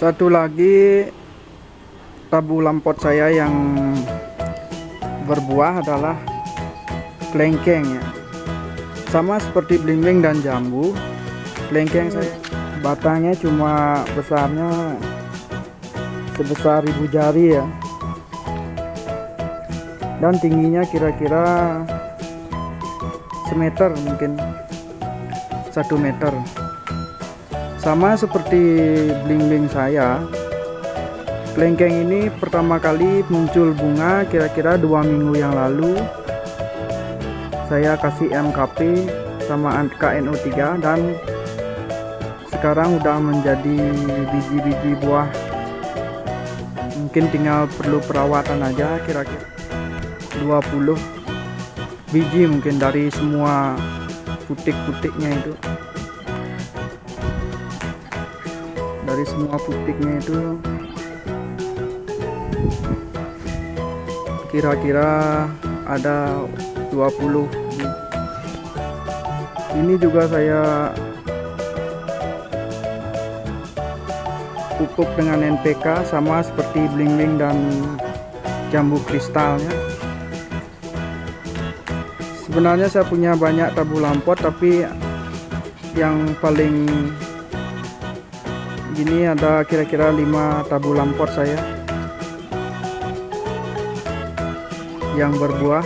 satu lagi tabu lampot saya yang berbuah adalah kelengkeng ya. Sama seperti blimbing dan jambu kelengkeng saya batangnya cuma besarnya sebesar ibu jari ya. Dan tingginya kira-kira semeter mungkin satu meter sama seperti bling-bling saya kelengkeng ini pertama kali muncul bunga kira-kira dua minggu yang lalu. Saya kasih MKP sama KNO3 dan sekarang udah menjadi biji-biji buah. Mungkin tinggal perlu perawatan aja kira-kira 20 biji mungkin dari semua putik-putiknya itu dari semua putiknya itu kira-kira ada 20 ini juga saya pupuk dengan NPK sama seperti bling-bling dan jambu kristalnya. Sebenarnya saya punya banyak tabu lampot tapi yang paling gini ada kira-kira 5 tabu lampot saya. Yang berbuah